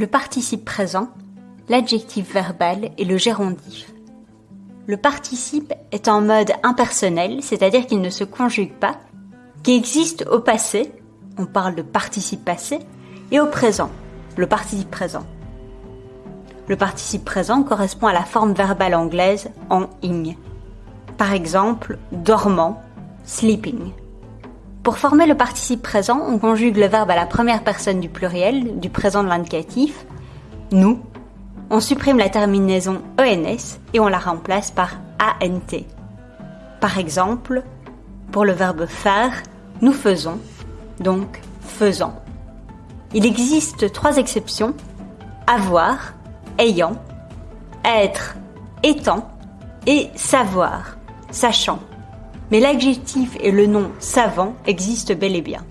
le participe présent, l'adjectif verbal et le gérondif. Le participe est en mode impersonnel, c'est-à-dire qu'il ne se conjugue pas, qui existe au passé, on parle de participe passé, et au présent, le participe présent. Le participe présent correspond à la forme verbale anglaise en ing. Par exemple, dormant, sleeping. Pour former le participe présent, on conjugue le verbe à la première personne du pluriel, du présent de l'indicatif, nous. On supprime la terminaison ENS et on la remplace par ANT. Par exemple, pour le verbe faire, nous faisons, donc faisant. Il existe trois exceptions, avoir, ayant, être, étant et savoir, sachant mais l'adjectif et le nom savant existent bel et bien.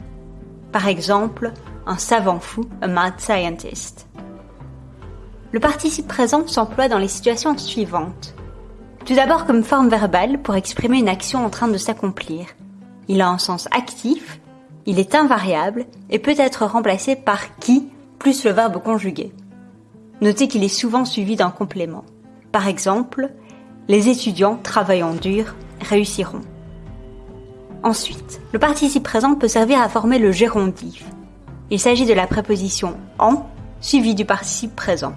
Par exemple, un savant fou, a mad scientist. Le participe présent s'emploie dans les situations suivantes. Tout d'abord comme forme verbale pour exprimer une action en train de s'accomplir. Il a un sens actif, il est invariable et peut être remplacé par qui plus le verbe conjugué. Notez qu'il est souvent suivi d'un complément. Par exemple, les étudiants travaillant dur réussiront. Ensuite, le participe présent peut servir à former le gérondif. Il s'agit de la préposition en suivie du participe présent.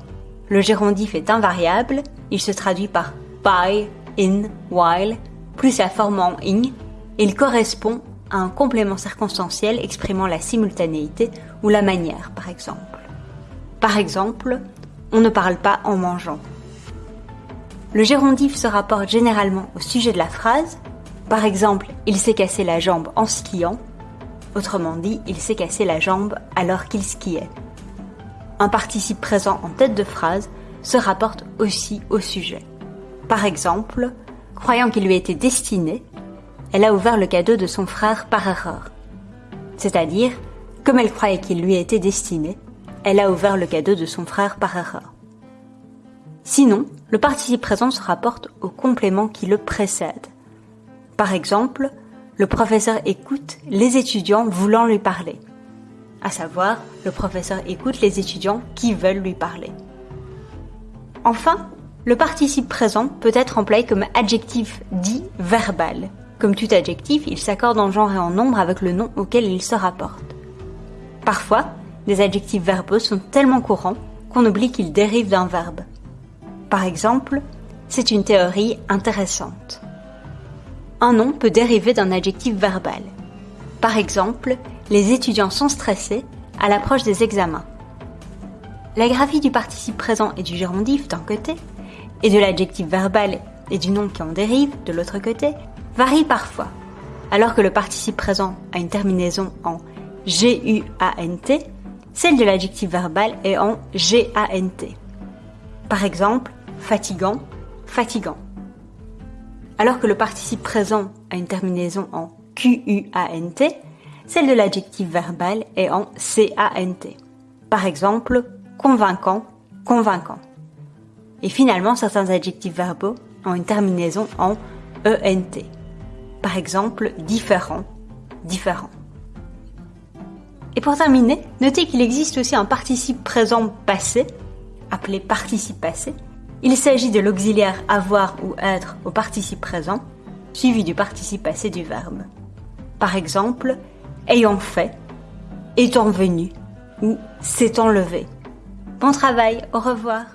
Le gérondif est invariable, il se traduit par by, in, while, plus la forme en ing. Il correspond à un complément circonstanciel exprimant la simultanéité ou la manière, par exemple. Par exemple, on ne parle pas en mangeant. Le gérondif se rapporte généralement au sujet de la phrase, par exemple, il s'est cassé la jambe en skiant. Autrement dit, il s'est cassé la jambe alors qu'il skiait. Un participe présent en tête de phrase se rapporte aussi au sujet. Par exemple, croyant qu'il lui était destiné, elle a ouvert le cadeau de son frère par erreur. C'est-à-dire, comme elle croyait qu'il lui était destiné, elle a ouvert le cadeau de son frère par erreur. Sinon, le participe présent se rapporte au complément qui le précède. Par exemple, le professeur écoute les étudiants voulant lui parler. À savoir, le professeur écoute les étudiants qui veulent lui parler. Enfin, le participe présent peut être employé comme adjectif dit verbal. Comme tout adjectif, il s'accorde en genre et en nombre avec le nom auquel il se rapporte. Parfois, des adjectifs verbaux sont tellement courants qu'on oublie qu'ils dérivent d'un verbe. Par exemple, c'est une théorie intéressante un nom peut dériver d'un adjectif verbal. Par exemple, les étudiants sont stressés à l'approche des examens. La graphie du participe présent et du gérondif d'un côté, et de l'adjectif verbal et du nom qui en dérive de l'autre côté, varie parfois. Alors que le participe présent a une terminaison en G-U-A-N-T, celle de l'adjectif verbal est en G-A-N-T. Par exemple, fatigant, fatigant alors que le participe présent a une terminaison en QUANT, celle de l'adjectif verbal est en CANT. Par exemple, convaincant, convaincant. Et finalement, certains adjectifs verbaux ont une terminaison en ENT. Par exemple, différent, différent. Et pour terminer, notez qu'il existe aussi un participe présent passé, appelé participe passé, il s'agit de l'auxiliaire avoir ou être au participe présent, suivi du participe passé du verbe. Par exemple, ayant fait, étant venu ou s'étant levé. Bon travail, au revoir.